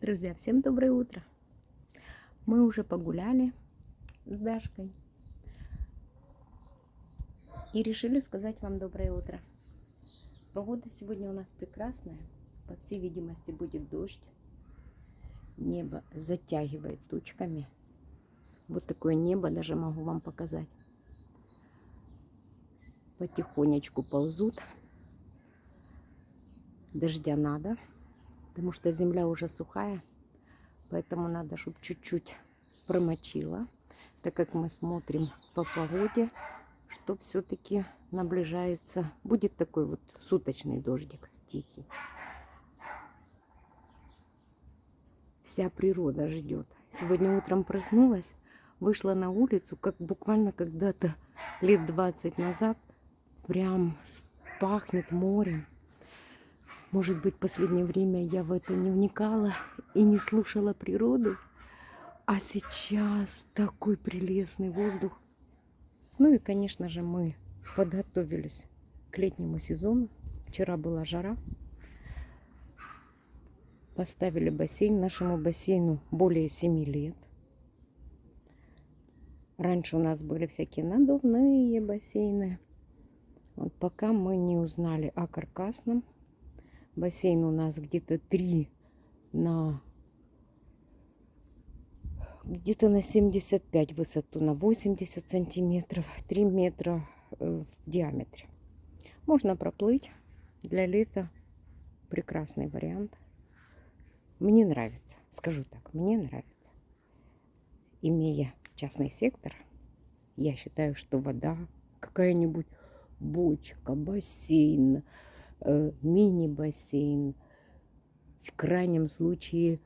Друзья, всем доброе утро. Мы уже погуляли с Дашкой и решили сказать вам доброе утро. Погода сегодня у нас прекрасная. По всей видимости будет дождь. Небо затягивает тучками. Вот такое небо даже могу вам показать. Потихонечку ползут. Дождя надо потому что земля уже сухая, поэтому надо, чтобы чуть-чуть промочила, так как мы смотрим по погоде, что все-таки наближается, будет такой вот суточный дождик тихий. Вся природа ждет. Сегодня утром проснулась, вышла на улицу, как буквально когда-то лет 20 назад, прям пахнет морем. Может быть, в последнее время я в это не вникала и не слушала природу. А сейчас такой прелестный воздух. Ну и, конечно же, мы подготовились к летнему сезону. Вчера была жара. Поставили бассейн. Нашему бассейну более 7 лет. Раньше у нас были всякие надувные бассейны. Вот пока мы не узнали о каркасном Бассейн у нас где-то 3 на где-то на 75 высоту, на 80 сантиметров, 3 метра э, в диаметре. Можно проплыть. Для лета прекрасный вариант. Мне нравится, скажу так, мне нравится. Имея частный сектор, я считаю, что вода, какая-нибудь бочка, бассейн, мини-бассейн, в крайнем случае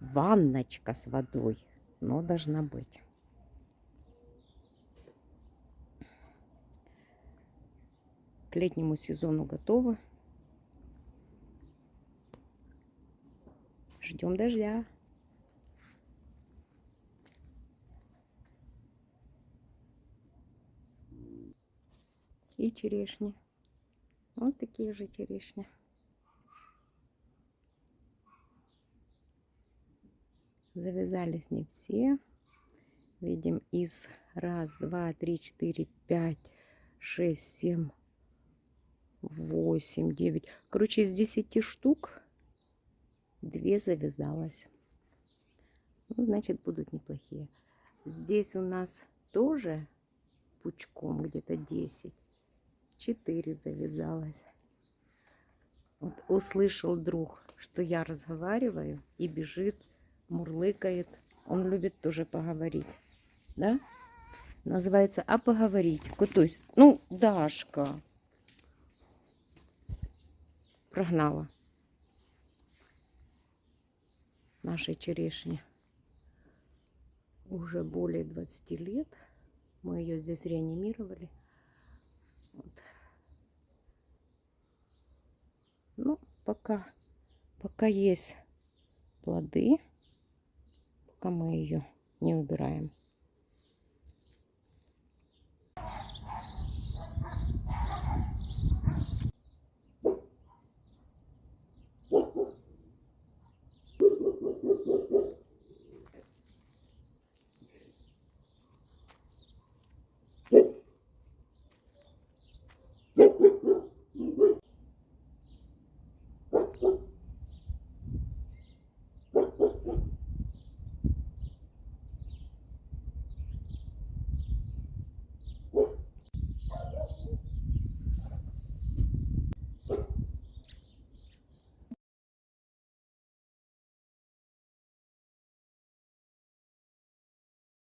ванночка с водой, но должна быть. К летнему сезону готовы. Ждем дождя. И черешни. Вот такие же черешни. Завязались не все. Видим из раз, два, три, четыре, пять, шесть, семь, восемь, девять. Короче, из десяти штук две завязалось. Ну, значит, будут неплохие. Здесь у нас тоже пучком где-то 10. 4 завязалось. Вот услышал друг, что я разговариваю и бежит, мурлыкает. Он любит тоже поговорить. Да? Называется «А поговорить». Есть, ну, Дашка. Прогнала. Нашей черешни. Уже более 20 лет. Мы ее здесь реанимировали. Вот. Ну, пока, пока есть плоды, пока мы ее не убираем.